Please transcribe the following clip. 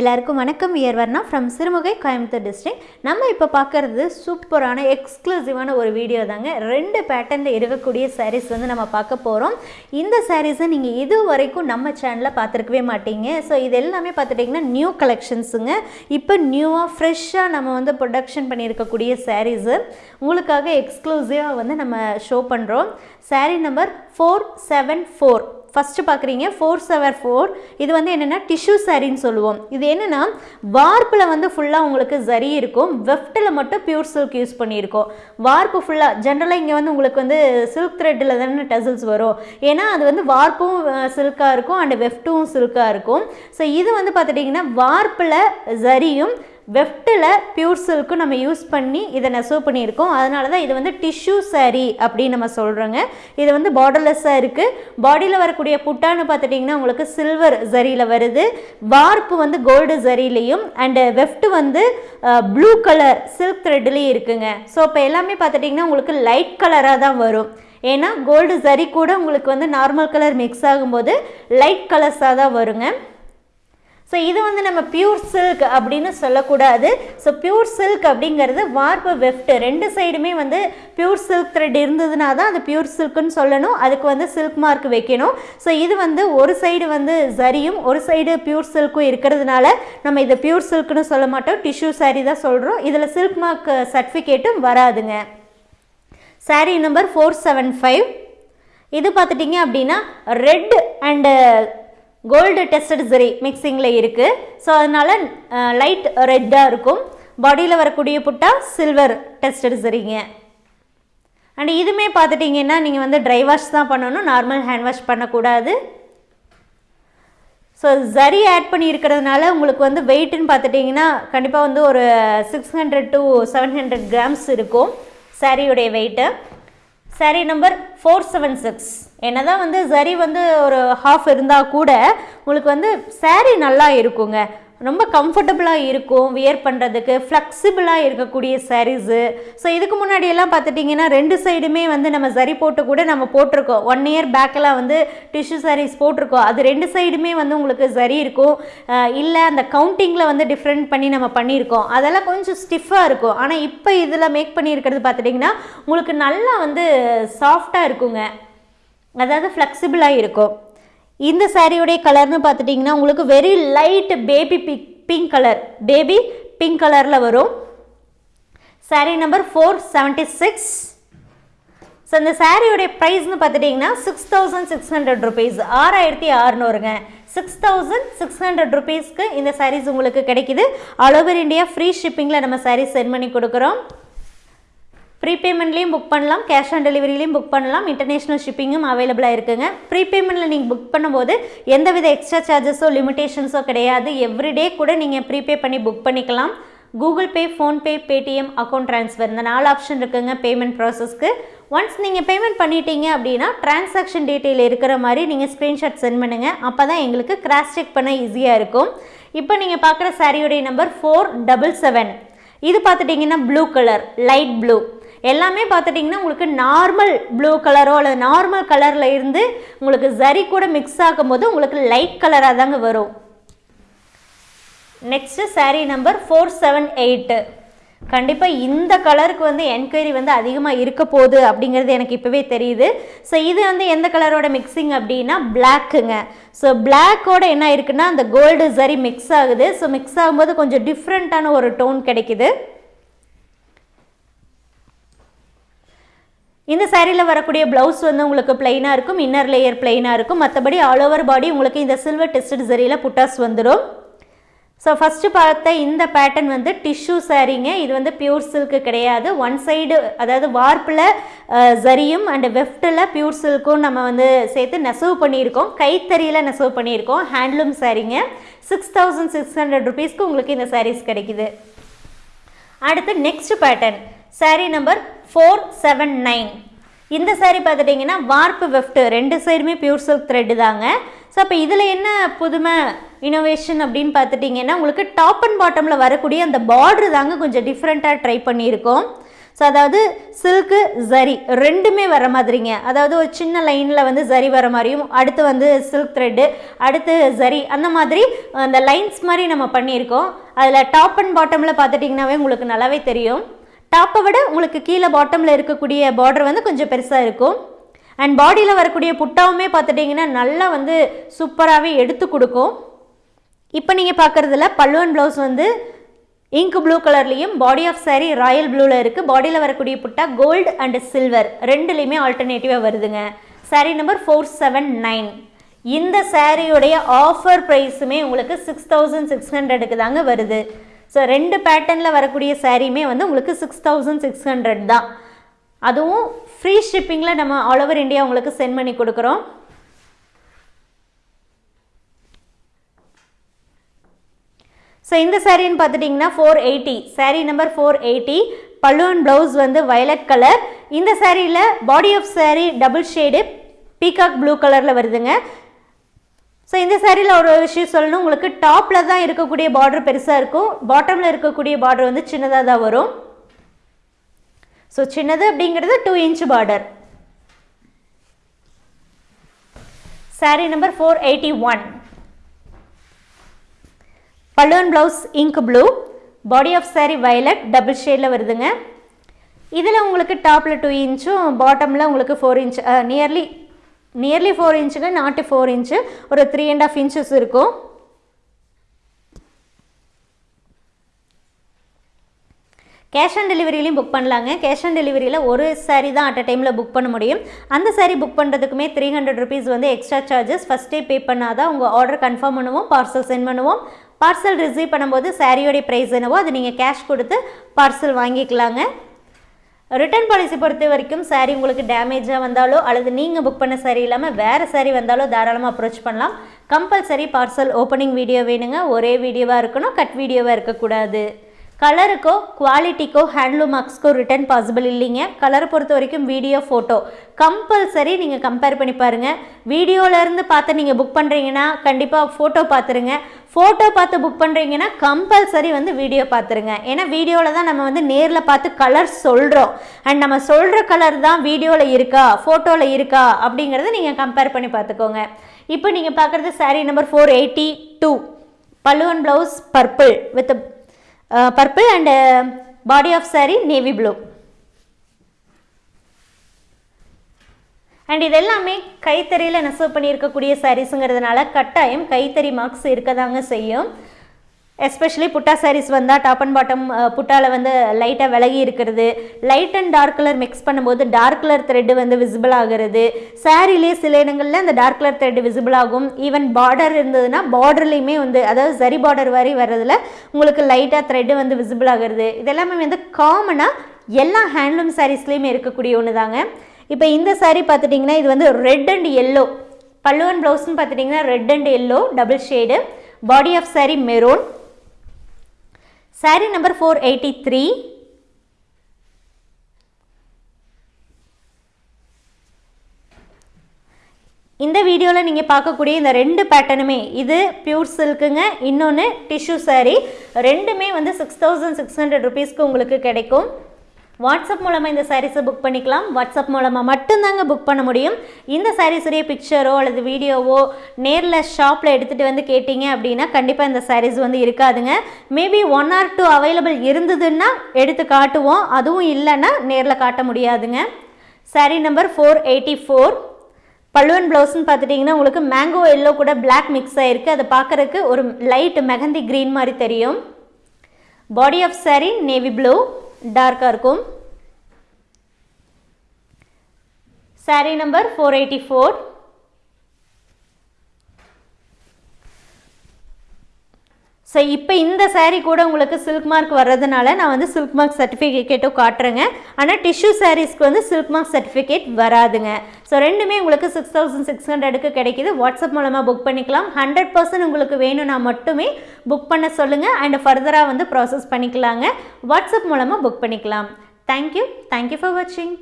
எல்லாருக்கும் வணக்கம். இயர்வர்னா ஃப்ரம் சிறுமுகை கோயம்புத்தூர் டிஸ்ட்ரிக்ட் நம்ம இப்போ பார்க்குறது சூப்பரான எக்ஸ்க்ளூசிவான ஒரு வீடியோ தாங்க. ரெண்டு பேட்டர்னில் இருக்கக்கூடிய சாரீஸ் வந்து நம்ம பார்க்க போகிறோம் இந்த சாரீஸை நீங்கள் இது வரைக்கும் நம்ம சேனலில் பார்த்துருக்கவே மாட்டீங்க. ஸோ இது எல்லாமே பார்த்துட்டிங்கன்னா நியூ கலெக்ஷன்ஸுங்க இப்போ நியூவாக ஃப்ரெஷ்ஷாக நம்ம வந்து ப்ரொடக்ஷன் பண்ணியிருக்கக்கூடிய சாரீஸு உங்களுக்காக எக்ஸ்க்ளூசிவாக வந்து நம்ம ஷோ பண்ணுறோம் saree number four seven four first பார்க்குறீங்க ஃபோர் செவர் ஃபோர் இது வந்து என்னென்னா டிஷ்யூ சரின்னு சொல்லுவோம். இது என்னென்னா வார்ப்பில் வந்து ஃபுல்லாக உங்களுக்கு சரி இருக்கும். வெஃப்ட்டில் மட்டும் பியூர் சில்க் யூஸ் பண்ணியிருக்கோம். வார்ப்பு ஃபுல்லாக ஜென்ரலாக இங்கே வந்து உங்களுக்கு வந்து சில்க் த்ரெட்டில் தானே டசல்ஸ் வரும். ஏன்னா அது வந்து வார்ப்பும் சில்காக இருக்கும் அண்ட் வெஃப்ட்டும் சில்காக இருக்கும். ஸோ இது வந்து பார்த்துட்டிங்கன்னா வார்ப்பில் சரியும் வெஃப்ட்டில் பியூர் சில்க்கும் நம்ம யூஸ் பண்ணி இதை நெசவு பண்ணியிருக்கோம். அதனால தான் இது வந்து டிஷ்யூ சாரீ அப்படின்னு நம்ம சொல்கிறோங்க இது வந்து பார்டர்லெஸ்ஸாக இருக்குது பாடியில் வரக்கூடிய புட்டான்னு பார்த்துட்டிங்கன்னா உங்களுக்கு சில்வர் ஜரியில் வருது. வார்ப்பு வந்து கோல்டு ஜரிலையும் அண்டு வெஃப்ட் வந்து ப்ளூ கலர் சில்க் த்ரெட்லேயும் இருக்குங்க. ஸோ இப்போ எல்லாமே பார்த்துட்டிங்கன்னா உங்களுக்கு லைட் கலராக தான் வரும். ஏன்னா கோல்டு ஜரி கூட உங்களுக்கு வந்து நார்மல் கலர் மிக்ஸ் ஆகும்போது லைட் கலர்ஸாக தான் வருங்க. ஸோ இது வந்து நம்ம பியூர் சில்க் அப்படின்னு சொல்லக்கூடாது. ஸோ பியூர் சில்க் அப்படிங்கிறது வார்ப்பு வெஃப்ட் ரெண்டு சைடுமே வந்து பியூர் சில்க் த்ரெட் இருந்ததுனா தான் அது பியூர் சில்க்குன்னு சொல்லணும். அதுக்கு வந்து சில்க் மார்க் வைக்கணும். ஸோ இது வந்து ஒரு சைடு வந்து சரியும் ஒரு சைடு பியூர் சில்க்கும் இருக்கிறதுனால நம்ம இதை பியூர் சில்க்னு சொல்ல மாட்டோம். டிஷ்யூ saree தான் சொல்கிறோம் இதில் சில்க் மார்க் சர்டிஃபிகேட்டும் வராதுங்க. Saree number four seven five இது பார்த்துட்டிங்க அப்படின்னா ரெட் அண்டு கோல்டு டெஸ்டட் சரி மிக்சிங்கில் இருக்குது ஸோ அதனால் லைட் ரெட்டாக இருக்கும். பாடியில் வரக்கூடிய புட்டா சில்வர் டெஸ்டட் சரிங்க அண்ட் இதுவுமே பார்த்துட்டிங்கன்னா நீங்கள் வந்து ட்ரை வாஷ் தான் பண்ணணும். நார்மல் ஹேண்ட் வாஷ் பண்ணக்கூடாது. ஸோ ஜரி ஆட் பண்ணியிருக்கிறதுனால உங்களுக்கு வந்து வெயிட்டுன்னு பார்த்துட்டிங்கன்னா கண்டிப்பாக வந்து ஒரு six hundred to seven hundred grams இருக்கும் சாரியுடைய weight saree number four seven six என்னதான் வந்து சரி வந்து ஒரு ஹாஃப் இருந்தால் கூட உங்களுக்கு வந்து saree நல்லா இருக்குங்க. ரொம்ப கம்ஃபர்டபுளாக இருக்கும் வியர் பண்ணுறதுக்கு ஃப்ளெக்சிபிளாக இருக்கக்கூடிய சாரீஸு ஸோ இதுக்கு முன்னாடியெல்லாம் பார்த்துட்டிங்கன்னா ரெண்டு சைடுமே வந்து நம்ம சரி போட்டு கூட நம்ம போட்டிருக்கோம். ஒன் இயர் பேக்கெல்லாம் வந்து டிஷ்யூ சாரீஸ் போட்டிருக்கோம். அது ரெண்டு சைடுமே வந்து உங்களுக்கு சரி இருக்கும். இல்லை அந்த கவுண்டிங்கில் வந்து டிஃப்ரெண்ட் பண்ணி நம்ம பண்ணியிருக்கோம். அதெல்லாம் கொஞ்சம் ஸ்டிஃபாக இருக்கும். ஆனால் இப்போ இதில் மேக் பண்ணியிருக்கிறது பார்த்துட்டிங்கன்னா உங்களுக்கு நல்லா வந்து சாஃப்டாக இருக்குங்க. அதாவது ஃப்ளெக்சிபிளாக இருக்கும். இந்த சாரியோடைய கலர்னு பார்த்துட்டிங்கன்னா உங்களுக்கு very light baby pink pink colour baby pink கலரில் வரும். Sari number four seventy six so இந்த சாரியோடைய ப்ரைஸ்னு பார்த்துட்டிங்கன்னா six thousand six hundred rupees ஆறாயிரத்தி அறநூறுங்க. சிக்ஸ் தௌசண்ட் சிக்ஸ் ஹண்ட்ரட் ருபீஸ்க்கு இந்த சாரீஸ் உங்களுக்கு கிடைக்குது. ஆல் ஓவர் இந்தியா ஃப்ரீ ஷிப்பிங்கில் நம்ம சாரீஸ் சென்ட் பண்ணி கொடுக்குறோம். ப்ரீபேமெண்ட்லேயும் புக் பண்ணலாம். கேஷ் ஆன் டெலிவரிலையும் புக் பண்ணலாம். இன்டர்நேஷ்னல் ஷிப்பிங்கும் அவைலபிளாக இருக்குங்க. ப்ரீபேமெண்ட்டில் நீங்கள் புக் பண்ணும்போது எந்தவித எக்ஸ்ட்ரா சார்ஜஸோ லிமிடேஷன்ஸோ கிடையாது. எவ்ரிடே கூட நீங்கள் ப்ரீபே பண்ணி புக் பண்ணிக்கலாம். Google Pay PhonePe Paytm account transfer இந்த நாலு ஆப்ஷன் இருக்குங்க பேமெண்ட் ப்ராசஸ்க்கு ஒன்ஸ் நீங்கள் பேமெண்ட் பண்ணிட்டீங்க அப்படின்னா டிரான்சாக்ஷன் டீட்டெயில் இருக்கிற மாதிரி நீங்கள் ஸ்க்ரீன்ஷாட் சென்ட் பண்ணுங்கள் அப்போ தான் எங்களுக்கு கிராஸ் செக் பண்ண ஈஸியாக இருக்கும். இப்போ நீங்கள் பார்க்குற சாரியுடைய நம்பர் ஃபோர் டபுள் செவன் இது பார்த்துட்டிங்கன்னா ப்ளூ கலர் லைட் ப்ளூ எல்லாமே பார்த்துட்டிங்கன்னா உங்களுக்கு நார்மல் ப்ளூ கலரோ அல்லது நார்மல் கலரில் இருந்து உங்களுக்கு சரி கூட மிக்ஸ் ஆகும்போது உங்களுக்கு லைட் கலராக தாங்க வரும். Next saree number four seven eight கண்டிப்பாக இந்த கலருக்கு வந்து என்கொயரி வந்து அதிகமாக இருக்க போகுது அப்படிங்கிறது எனக்கு இப்போவே தெரியுது. ஸோ இது வந்து எந்த கலரோட மிக்சிங் அப்படின்னா பிளாக்குங்க ஸோ பிளாக்கோட என்ன இருக்குன்னா அந்த கோல்டு சரி மிக்ஸ் ஆகுது. ஸோ மிக்ஸ் ஆகும்போது கொஞ்சம் டிஃப்ரெண்ட்டான ஒரு டோன் கிடைக்குது. இந்த சேரீயில் வரக்கூடிய ப்ளவுஸ் வந்து உங்களுக்கு பிளைனாக இருக்கும் இன்னர் லேயர் பிளைனாக இருக்கும். மற்றபடி ஆல் ஓவர் பாடி உங்களுக்கு இந்த சில்வர் டெஸ்ட் சரியில் புட்டாஸ் வந்துடும் ஸோ ஃபஸ்ட்டு பார்த்த இந்த பேட்டர்ன் வந்து டிஷ்யூ சாரீங்க இது வந்து பியூர் சில்க்கு கிடையாது. ஒன் சைடு அதாவது வார்ப்பில் ஜரியும் அண்ட் வெஃப்ட்டில் பியூர் சில்க்கும் நம்ம வந்து சேர்த்து நெசவு பண்ணியிருக்கோம். கைத்தறியில் நெசவு பண்ணியிருக்கோம். ஹேண்ட்லூம் சாரீங்க சிக்ஸ் தௌசண்ட் சிக்ஸ் ஹண்ட்ரட் ருபீஸ்க்கு உங்களுக்கு இந்த சாரீஸ் கிடைக்குது. அடுத்து next pattern saree number four seven nine இந்த சாரீ பார்த்துட்டிங்கன்னா வார்ப்பு வெஃப்ட் ரெண்டு சைடுமே பியூர் சில்க் த்ரெட்டு தாங்க. ஸோ அப்போ இதில் என்ன புதுமை இனோவேஷன் அப்படின்னு பார்த்துட்டிங்கன்னா உங்களுக்கு டாப் அண்ட் பாட்டமில் வரக்கூடிய அந்த பார்டர் தாங்க கொஞ்சம் டிஃப்ரெண்ட்டாக ட்ரை பண்ணியிருக்கோம். ஸோ அதாவது சில்க்கு ஜரி ரெண்டுமே வர மாதிரிங்க. அதாவது ஒரு சின்ன லைனில் வந்து ஜரி வர மாதிரியும் அடுத்து வந்து சில்க் த்ரெட்டு அடுத்து ஜரி அந்த மாதிரி அந்த லைன்ஸ் மாதிரி நம்ம பண்ணியிருக்கோம். அதில் டாப் அண்ட் பாட்டமில் பார்த்துட்டிங்கனாவே உங்களுக்கு நல்லாவே தெரியும். டாப்பை விட உங்களுக்கு கீழே பாட்டமில் இருக்கக்கூடிய பார்டர் வந்து கொஞ்சம் பெருசாக இருக்கும். அண்ட் பாடியில் வரக்கூடிய புட்டாவுமே பார்த்துட்டிங்கன்னா நல்லா வந்து சூப்பராகவே எடுத்து கொடுக்கும். இப்போ நீங்கள் பார்க்குறதுல பல்லுவன் ப்ளவுஸ் வந்து இங்க் ப்ளூ கலர்லேயும் பாடி ஆஃப் சாரீ ராயல் ப்ளூவில் இருக்குது பாடியில் வரக்கூடிய புட்டா கோல்டு அண்ட் சில்வர் ரெண்டுலேயுமே ஆல்டர்னேட்டிவாக வருதுங்க. Saree number four seven nine இந்த சாரியுடைய ஆஃபர் ப்ரைஸுமே உங்களுக்கு சிக்ஸ் தௌசண்ட் சிக்ஸ் ஹண்ட்ரடுக்கு தாங்க வருது. ஸோ ரெண்டு பேட்டர்னில் வரக்கூடிய சாரீமே வந்து உங்களுக்கு சிக்ஸ் தௌசண்ட் சிக்ஸ் ஹண்ட்ரட் தான். அதுவும் ஃப்ரீ ஷிப்பிங்கில் நம்ம ஆல் ஓவர் இந்தியா உங்களுக்கு சென்ட் பண்ணி கொடுக்குறோம். ஸோ இந்த சாரின்னு பார்த்துட்டிங்கன்னா four eighty saree number four eighty பல்லுவன் ப்ளவுஸ் வந்து வயலட் கலர் இந்த சாரியில் body of saree double shade peacock blue கலரில் வருதுங்க. ஸோ இந்த சாரியில் ஒரு விஷயம் சொல்லணும். உங்களுக்கு டாப்பில் தான் இருக்கக்கூடிய பார்டர் பெருசாக இருக்கும். பாட்டமில் இருக்கக்கூடிய பார்டர் வந்து சின்னதாக தான் வரும். ஸோ சின்னது அப்படிங்கிறது two inch border saree number four eighty one balloon blouse ink blue body of saree violet double ஷேடில் வருதுங்க. இதில் உங்களுக்கு டாப்பில் டூ இன்ச்சும் பாட்டமில் உங்களுக்கு four inch nearly nearly four இன்ச்சுங்க not four inch ஒரு த்ரீ அண்ட் ஆஃப் இன்ச்சஸ் இருக்கும். கேஷ் ஆன் டெலிவரியிலையும் புக் பண்ணலாங்க. கேஷ் ஆன் டெலிவரியில் ஒரு சாரீ தான் அட் அ டைமில் புக் பண்ண முடியும். அந்த சாரீ புக் பண்ணுறதுக்குமே த்ரீ ஹண்ட்ரட் ருபீஸ் வந்து எக்ஸ்ட்ரா சார்ஜஸ் ஃபஸ்ட்டே பே பண்ணாதான் உங்கள் ஆர்டர் கன்ஃபார்ம் பண்ணுவோம் பார்சல் சென்ட் பண்ணுவோம். பார்சல் ரிசீவ் பண்ணும்போது சாரியோடைய ப்ரைஸ் என்னவோ அது நீங்கள் கேஷ் கொடுத்து பார்சல் வாங்கிக்கலாங்க. ரிட்டர்ன் பாலிசி பொறுத்த வரைக்கும் சாரீ உங்களுக்கு டேமேஜாக வந்தாலோ அல்லது நீங்கள் புக் பண்ண சாரீ இல்லாமல் வேறு சாரீ வந்தாலோ தாராளமாக அப்ரோச் பண்ணலாம். கம்பல்சரி பார்சல் ஓப்பனிங் வீடியோ வேணுங்க. ஒரே வீடியோவாக இருக்கணும். கட் வீடியோவாக இருக்கக்கூடாது. கலருக்கோ குவாலிட்டிக்கோ ஹேண்ட்லூம் மார்க்ஸ்க்கோ ரிட்டர்ன் பாசிபிள் இல்லைங்க. கலரை பொறுத்த வரைக்கும் வீடியோ ஃபோட்டோ கம்பல்சரி நீங்கள் கம்பேர் பண்ணி பாருங்கள் வீடியோலேருந்து பார்த்து நீங்கள் புக் பண்ணுறீங்கன்னா கண்டிப்பாக ஃபோட்டோ பார்த்துருங்க. ஃபோட்டோ பார்த்து புக் பண்ணுறீங்கன்னா கம்பல்சரி வந்து வீடியோ பார்த்துருங்க. ஏன்னா வீடியோவில் தான் நம்ம வந்து நேரில் பார்த்து கலர் சொல்கிறோம் அண்ட் நம்ம சொல்கிற கலர் தான் வீடியோவில் இருக்கா ஃபோட்டோவில் இருக்கா அப்படிங்கிறத நீங்கள் கம்பேர் பண்ணி பார்த்துக்கோங்க. இப்போ நீங்கள் பார்க்குறது sari number four eighty two பல்லுவன் blouse purple with purple and body of sari navy blue and இது எல்லாமே கைத்தறியில் நெசவு பண்ணியிருக்கக்கூடிய சாரீஸுங்கிறதுனால கட்டாயம் கைத்தறி மார்க்ஸ் இருக்க தாங்க செய்யும். எஸ்பெஷலி புட்டா சாரீஸ் வந்தால் டாப் அண்ட் பாட்டம் புட்டாவில் வந்து லைட்டாக விலகி இருக்கிறது. Light and dark colour mix பண்ணும்போது டார்க் கலர் த்ரெட்டு வந்து விசிபிள் ஆகிறது. சாரிலே சில இடங்களில் அந்த டார்க் கலர் த்ரெட் விசிபிள் ஆகும். ஈவன் பார்டர் இருந்ததுன்னா பார்டர்லேயுமே வந்து அதாவது சரி பார்டர் வரை வர்றதுல உங்களுக்கு லைட்டாக த்ரெட்டு வந்து விசிபிள் ஆகிறது. இதெல்லாமே வந்து காமனாக எல்லா ஹேண்ட்லூம் சாரீஸ்லேயுமே இருக்கக்கூடிய ஒன்று தாங்க இப்போ இந்த சாரீ பார்த்துட்டிங்கன்னா இது வந்து ரெட் அண்ட் எல்லோ பல்லுவன் ப்ளவுஸ்னு பார்த்துட்டிங்கன்னா red and yellow double shade body of sari maroon sari number four eighty three இந்த வீடியோவில் நீங்கள் பார்க்கக்கூடிய இந்த ரெண்டு பேட்டர்னுமே இது பியூர் சில்க்குங்க இன்னொன்று டிஷ்யூ சாரீ ரெண்டுமே வந்து சிக்ஸ் தௌசண்ட் சிக்ஸ் ஹண்ட்ரட் ருபீஸ்க்கு உங்களுக்கு கிடைக்கும். வாட்ஸ்அப் மூலமாக இந்த சாரீஸை புக் பண்ணிக்கலாம். வாட்ஸ்அப் மூலமாக மட்டும்தாங்க புக் பண்ண முடியும். இந்த சாரீஸுடைய பிக்சரோ அல்லது வீடியோவோ நேரில் ஷாப்பில் எடுத்துகிட்டு வந்து கேட்டிங்க அப்படின்னா கண்டிப்பாக இந்த சாரீஸ் வந்து இருக்காதுங்க. Maybe one or two available இருந்ததுன்னா எடுத்து காட்டுவோம். அதுவும் இல்லைன்னா நேரில் காட்ட முடியாதுங்க. Sari number four eighty four பல்லுவன் ப்ளவுஸ்னு பார்த்துட்டிங்கன்னா உங்களுக்கு மேங்கோ எல்லோ கூட பிளாக் மிக்ஸ் ஆகிருக்கு அதை பார்க்குறதுக்கு ஒரு லைட் மெகந்தி க்ரீன் மாதிரி தெரியும். Body of sari navy blue dark sari number four eighty four so இப்போ இந்த சேரீ கூட உங்களுக்கு சில்க் மார்க் வர்றதுனால நான் வந்து சில்க் மார்க் சர்டிஃபிகேட்டும் காட்டுறேங்க. ஆனால் டிஷ்யூ சாரீஸ்க்கு வந்து சில்க் மார்க் சர்டிஃபிகேட் வராதுங்க. ஸோ ரெண்டுமே உங்களுக்கு சிக்ஸ் தௌசண்ட் சிக்ஸ் ஹண்ட்ரடுக்கு கிடைக்கிது. வாட்ஸ்அப் மூலமாக புக் பண்ணிக்கலாம். ஹண்ட்ரட் பர்சன்ட் உங்களுக்கு வேணும்னா மட்டுமே புக் பண்ண சொல்லுங்கள் அண்ட் ஃபர்தராக வந்து ப்ராசஸ் பண்ணிக்கலாங்க. வாட்ஸ்அப் மூலமாக புக் பண்ணிக்கலாம். தேங்க்யூ தேங்க்யூ ஃபார் வாட்சிங்